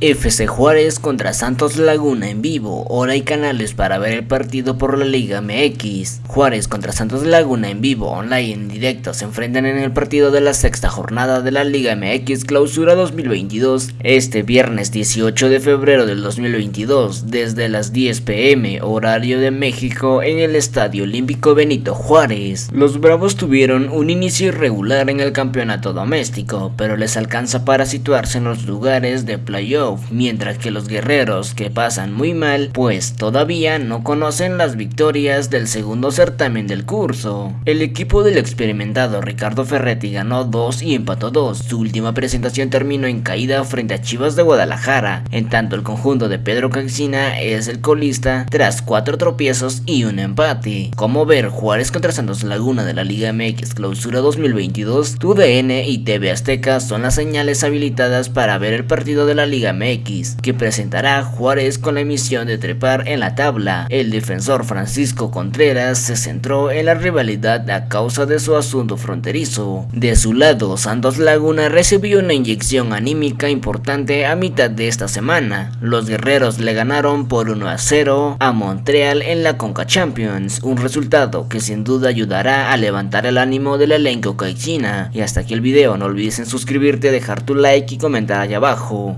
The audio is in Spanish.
FC Juárez contra Santos Laguna en vivo, hora y canales para ver el partido por la Liga MX. Juárez contra Santos Laguna en vivo, online en directo, se enfrentan en el partido de la sexta jornada de la Liga MX Clausura 2022, este viernes 18 de febrero del 2022, desde las 10 pm, horario de México, en el Estadio Olímpico Benito Juárez. Los Bravos tuvieron un inicio irregular en el campeonato doméstico, pero les alcanza para situarse en los lugares de playoff mientras que los guerreros que pasan muy mal pues todavía no conocen las victorias del segundo certamen del curso. El equipo del experimentado Ricardo Ferretti ganó 2 y empató 2, su última presentación terminó en caída frente a Chivas de Guadalajara, en tanto el conjunto de Pedro Caixina es el colista tras 4 tropiezos y un empate. Como ver Juárez contra Santos Laguna de la Liga MX Clausura 2022, TUDN y TV Azteca son las señales habilitadas para ver el partido de la Liga MX que presentará Juárez con la emisión de trepar en la tabla. El defensor Francisco Contreras se centró en la rivalidad a causa de su asunto fronterizo. De su lado, Santos Laguna recibió una inyección anímica importante a mitad de esta semana. Los guerreros le ganaron por 1 a 0 a Montreal en la Conca Champions, un resultado que sin duda ayudará a levantar el ánimo del elenco caixina. Y hasta aquí el video, no olvides suscribirte, dejar tu like y comentar allá abajo.